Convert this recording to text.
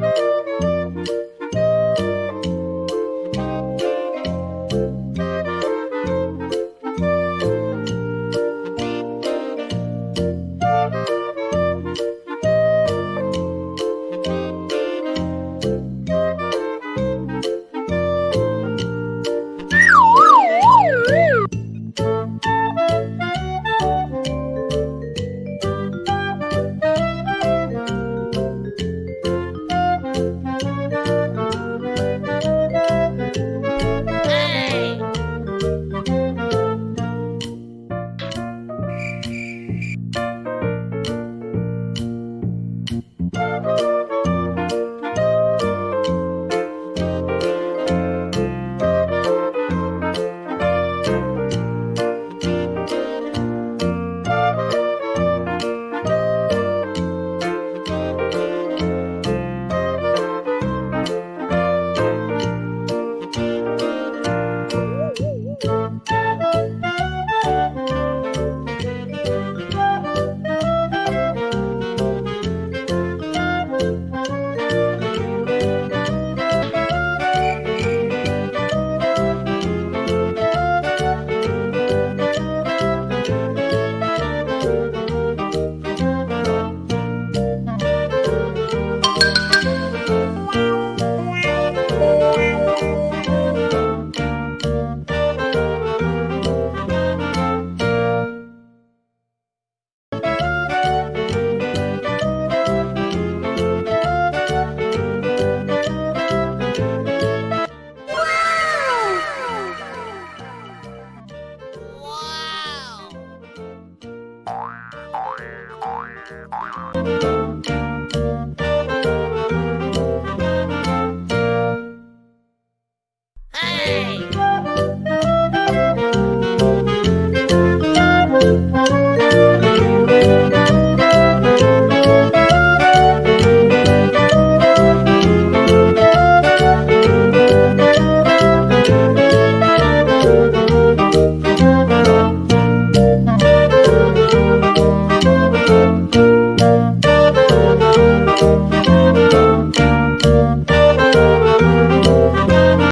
Música Thank